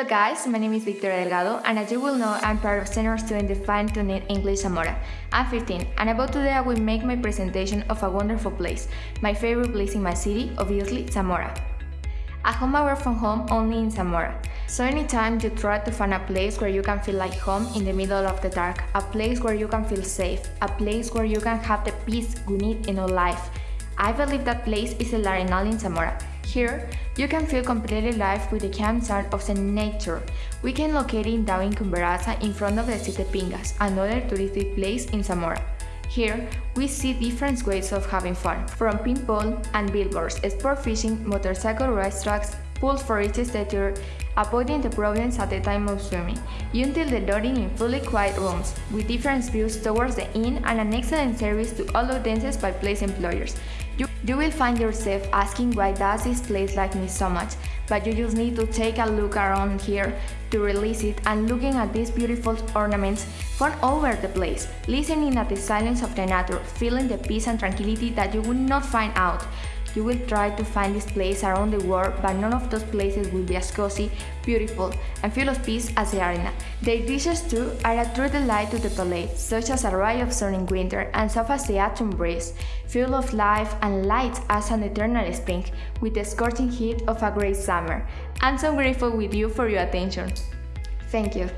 Hello guys, my name is Victoria Delgado and as you will know, I'm part of senior student the Fine Tuning English Zamora. I'm 15 and about today I will make my presentation of a wonderful place, my favorite place in my city, obviously Zamora. A home away from home only in Zamora. So anytime you try to find a place where you can feel like home in the middle of the dark, a place where you can feel safe, a place where you can have the peace you need in your life, I believe that place is El Arenal in Zamora. Here, you can feel completely live with the sound of the nature. We can locate in down in in front of the City Pingas, another touristic place in Zamora. Here, we see different ways of having fun, from pinball and billboards, sport fishing, motorcycle racetracks, pools for each stature, avoiding the problems at the time of swimming, You until the loading in fully quiet rooms, with different views towards the inn and an excellent service to all audiences by place employers. You, you will find yourself asking why does this place like me so much, but you just need to take a look around here to release it and looking at these beautiful ornaments from all over the place, listening at the silence of the nature, feeling the peace and tranquility that you would not find out. You will try to find this place around the world, but none of those places will be as cozy, beautiful, and full of peace as the arena. The dishes too are a true delight to the palate, such as a ray of sun in winter and soft as the autumn breeze, full of life and light as an eternal spring, with the scorching heat of a great summer. I'm so grateful with you for your attention. Thank you.